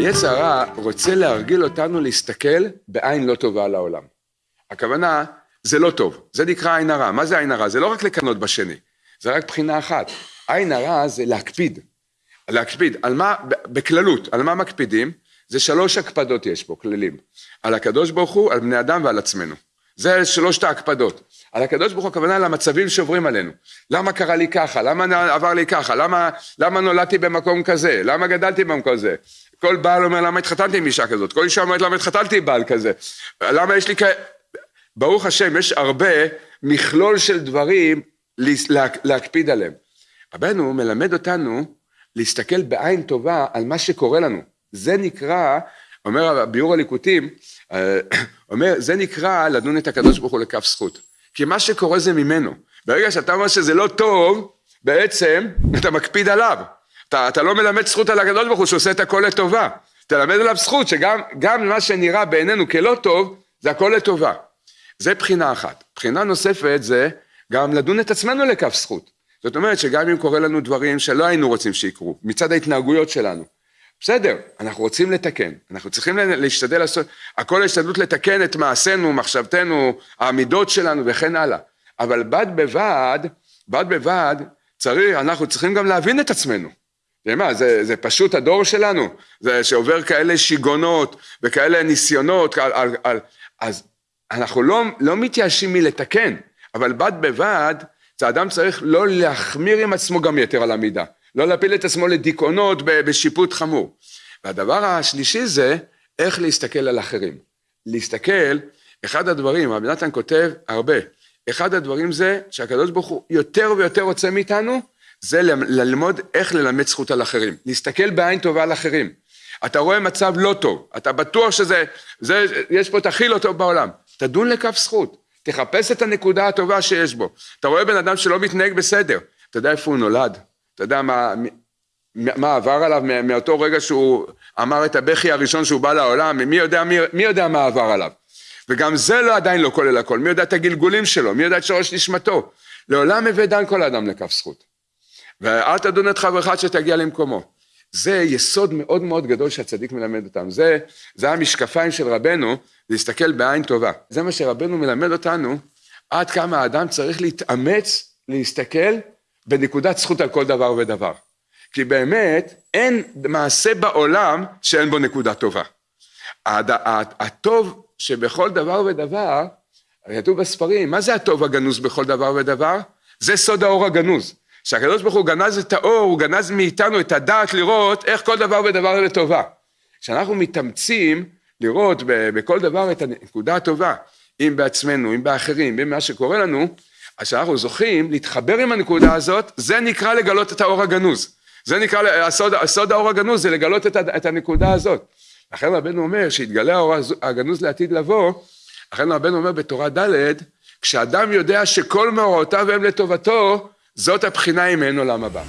היצר הרע רוצה להרגיל אותנו להסתכל בעין לא טובה על העולם. הכוונה, זה לא טוב, זה נקרא עין הרע. מה זה עין הרע? זה לא רק לקנות בשני, זה רק בחינה אחת. עין הרע זה להקפיד. להקפיד, על מה, בכללות, על מה מקפידים? זה שלוש הקפדות יש פה, כללים. על הקדוש ברוך הוא, על בני אדם ועל עצמנו. זה שלושת ההקפדות. על הקדוש ברוך הוא הכוונה למצבים שעוברים עלינו. למה קרה לי ככה? למה עבר לי ככה? למה, למה נולדתי במקום כזה? למה גדלתי במקום כזה? כל בעל אומר למה התחתנתי עם אישה כזאת? כל אישה אומרת למה התחתנתי עם בעל כזה? למה יש לי כ... ברוך השם, יש הרבה מכלול של דברים להקפיד עליהם. רבנו מלמד אותנו להסתכל בעין טובה על מה שקורה לנו. זה נקרא, אומר הביאור הליקוטים, אה, אומר, זה נקרא לדון את הקדוש ברוך הוא לכף זכות. כי מה שקורה זה ממנו. ברגע שאתה אומר שזה לא טוב, בעצם אתה מקפיד עליו. אתה, אתה לא מלמד זכות על הקדוש ברוך הוא שעושה את הכל לטובה. תלמד עליו זכות שגם מה שנראה בעינינו כלא טוב, זה הכל לטובה. זה בחינה אחת. בחינה נוספת זה גם לדון את עצמנו לכף זכות. זאת אומרת שגם אם קורה לנו דברים שלא היינו רוצים שיקרו, מצד ההתנהגויות שלנו, בסדר, אנחנו רוצים לתקן, אנחנו צריכים להשתדל לעשות, הכל ההשתדלות לתקן את מעשינו, מחשבתנו, העמידות שלנו וכן הלאה, אבל בד בבד, בד בבד, צריך, אנחנו צריכים גם להבין את עצמנו. מה, זה, זה פשוט הדור שלנו, זה שעובר כאלה שיגעונות וכאלה ניסיונות, על, על, על, אז אנחנו לא, לא מתייאשים מלתקן, אבל בד בבד, האדם צריך לא להחמיר עם עצמו גם יתר על המידה. לא להפיל את עצמו לדיכאונות בשיפוט חמור. והדבר השלישי זה איך להסתכל על אחרים. להסתכל, אחד הדברים, רבי נתן כותב הרבה, אחד הדברים זה שהקדוש ברוך הוא יותר ויותר רוצה מאיתנו, זה ללמוד איך ללמד זכות על אחרים. להסתכל בעין טובה על אחרים. אתה רואה מצב לא טוב, אתה בטוח שזה, זה, יש פה את הכי לא טוב בעולם. תדון לכף זכות, תחפש את הנקודה הטובה שיש בו. אתה רואה בן אדם שלא מתנהג בסדר, אתה יודע איפה הוא נולד? אתה יודע מה, מה עבר עליו מאותו רגע שהוא אמר את הבכי הראשון שהוא בא לעולם, מי יודע, מי, מי יודע מה עבר עליו. וגם זה לא עדיין לא כולל הכל, מי יודע את הגלגולים שלו, מי יודע את שורש נשמתו. לעולם הביא דן כל האדם לכף זכות. ואל תדון את חברך עד שתגיע למקומו. זה יסוד מאוד מאוד גדול שהצדיק מלמד אותם. זה, זה המשקפיים של רבנו, להסתכל בעין טובה. זה מה שרבנו מלמד אותנו, עד כמה האדם צריך להתאמץ להסתכל בנקודת זכות על כל דבר ודבר. כי באמת אין מעשה בעולם שאין בו נקודה טובה. הטוב שבכל דבר ודבר, כתוב בספרים, מה זה הטוב הגנוז בכל דבר ודבר? זה סוד האור הגנוז. כשהקדוש ברוך הוא גנז את האור, הוא גנז מאיתנו את הדעת לראות איך כל דבר ודבר לטובה. כשאנחנו מתאמצים לראות בכל דבר את הנקודה הטובה, אם בעצמנו, אם באחרים, אם במה שקורה לנו, אז כשאנחנו זוכים להתחבר עם הנקודה הזאת, זה נקרא לגלות את האור הגנוז. זה נקרא, הסוד, הסוד האור הגנוז זה לגלות את, את הנקודה הזאת. לכן רבנו אומר שהתגלה האור הגנוז לעתיד לבוא, לכן רבנו אומר בתורה ד', כשאדם יודע שכל מאורעותיו הם לטובתו, זאת הבחינה אם אין עולם הבא.